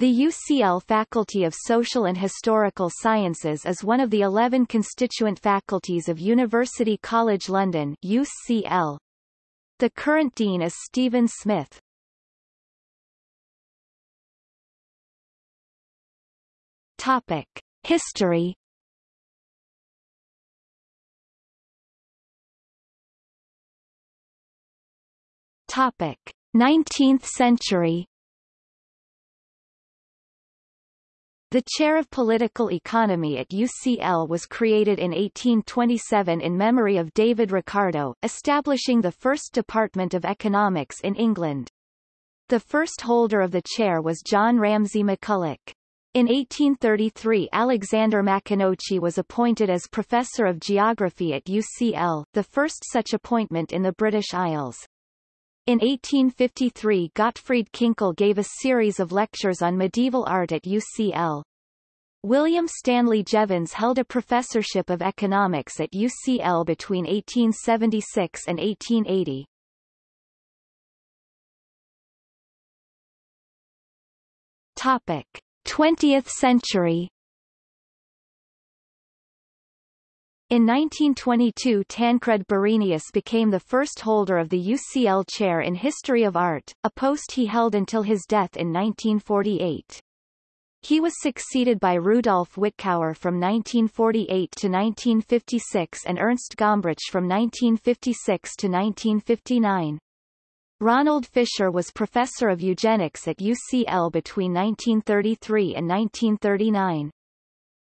The UCL Faculty of Social and Historical Sciences is one of the 11 constituent faculties of University College London UCL. The current dean is Stephen Smith. Topic: History. Topic: 19th century. The chair of political economy at UCL was created in 1827 in memory of David Ricardo, establishing the first department of economics in England. The first holder of the chair was John Ramsay McCulloch. In 1833 Alexander Maconochie was appointed as Professor of Geography at UCL, the first such appointment in the British Isles. In 1853 Gottfried Kinkel gave a series of lectures on medieval art at UCL. William Stanley Jevons held a professorship of economics at UCL between 1876 and 1880. Topic. 20th century In 1922 Tancred Borenius became the first holder of the UCL Chair in History of Art, a post he held until his death in 1948. He was succeeded by Rudolf Wittkower from 1948 to 1956 and Ernst Gombrich from 1956 to 1959. Ronald Fisher was professor of eugenics at UCL between 1933 and 1939.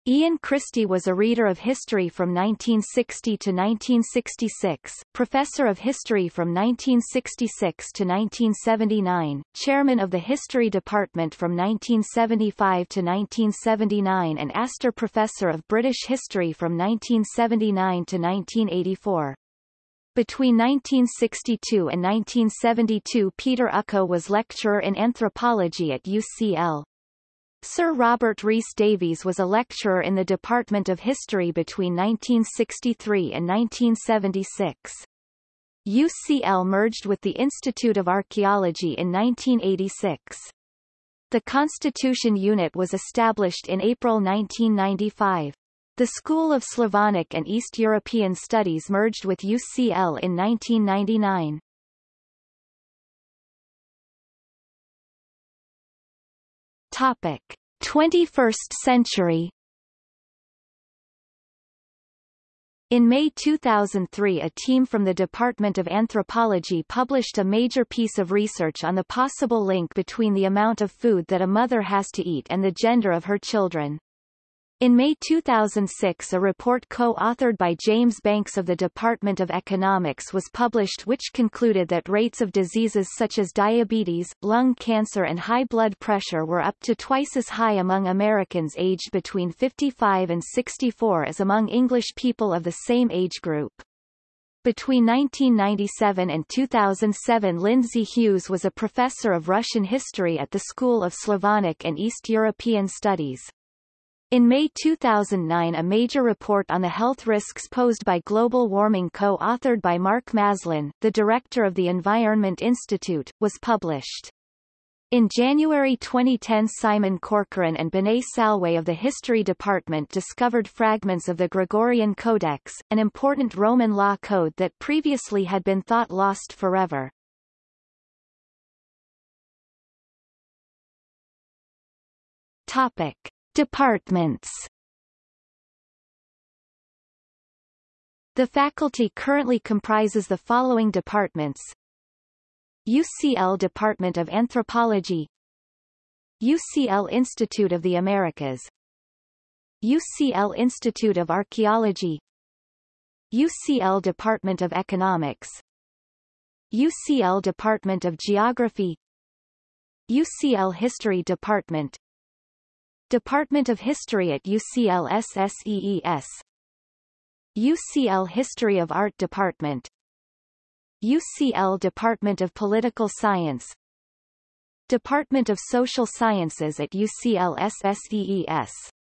Ian Christie was a reader of history from 1960 to 1966, professor of history from 1966 to 1979, chairman of the history department from 1975 to 1979 and Astor Professor of British History from 1979 to 1984. Between 1962 and 1972 Peter Ucko was lecturer in anthropology at UCL. Sir Robert Rees Davies was a lecturer in the Department of History between 1963 and 1976. UCL merged with the Institute of Archaeology in 1986. The Constitution Unit was established in April 1995. The School of Slavonic and East European Studies merged with UCL in 1999. Topic: 21st century In May 2003 a team from the Department of Anthropology published a major piece of research on the possible link between the amount of food that a mother has to eat and the gender of her children. In May 2006 a report co-authored by James Banks of the Department of Economics was published which concluded that rates of diseases such as diabetes, lung cancer and high blood pressure were up to twice as high among Americans aged between 55 and 64 as among English people of the same age group. Between 1997 and 2007 Lindsey Hughes was a professor of Russian history at the School of Slavonic and East European Studies. In May 2009 a major report on the health risks posed by global warming co-authored by Mark Maslin, the director of the Environment Institute, was published. In January 2010 Simon Corcoran and Benet Salway of the History Department discovered fragments of the Gregorian Codex, an important Roman law code that previously had been thought lost forever. Topic. Departments. The faculty currently comprises the following departments. UCL Department of Anthropology. UCL Institute of the Americas. UCL Institute of Archaeology. UCL Department of Economics. UCL Department of Geography. UCL History Department Department of History at UCL SSEES UCL History of Art Department. UCL Department of Political Science. Department of Social Sciences at UCL SSEES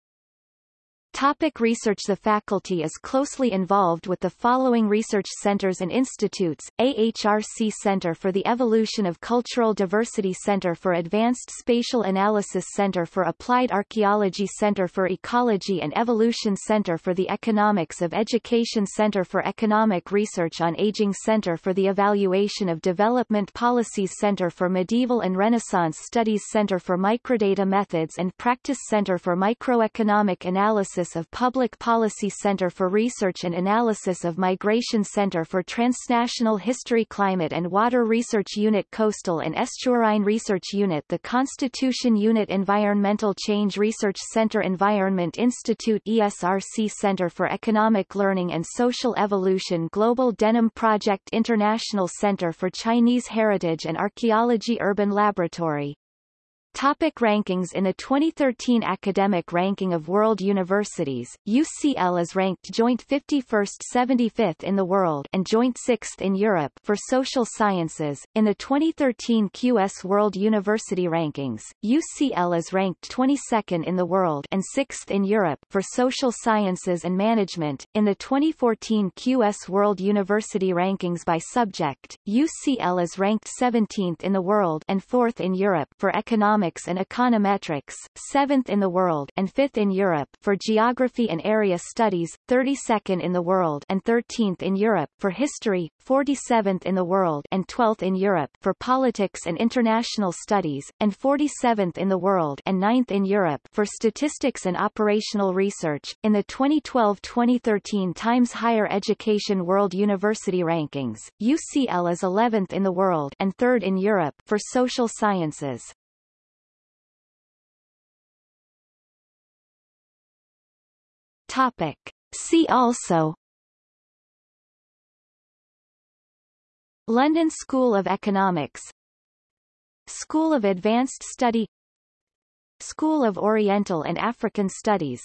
Topic research The faculty is closely involved with the following research centers and institutes, AHRC Center for the Evolution of Cultural Diversity Center for Advanced Spatial Analysis Center for Applied Archaeology Center for Ecology and Evolution Center for the Economics of Education Center for Economic Research on Aging Center for the Evaluation of Development Policies Center for Medieval and Renaissance Studies Center for Microdata Methods and Practice Center for Microeconomic Analysis of Public Policy Center for Research and Analysis of Migration Center for Transnational History Climate and Water Research Unit Coastal and Estuarine Research Unit The Constitution Unit Environmental Change Research Center Environment Institute ESRC Center for Economic Learning and Social Evolution Global Denim Project International Center for Chinese Heritage and Archaeology Urban Laboratory Topic rankings In the 2013 Academic Ranking of World Universities, UCL is ranked joint 51st 75th in the world and joint 6th in Europe for social sciences. In the 2013 QS World University Rankings, UCL is ranked 22nd in the world and 6th in Europe for social sciences and management. In the 2014 QS World University Rankings by subject, UCL is ranked 17th in the world and 4th in Europe for economic economics and econometrics, 7th in the world and 5th in Europe for geography and area studies, 32nd in the world and 13th in Europe for history, 47th in the world and 12th in Europe for politics and international studies, and 47th in the world and 9th in Europe for statistics and operational research. In the 2012-2013 Times Higher Education World University Rankings, UCL is 11th in the world and 3rd in Europe for social sciences. Topic. See also. London School of Economics. School of Advanced Study. School of Oriental and African Studies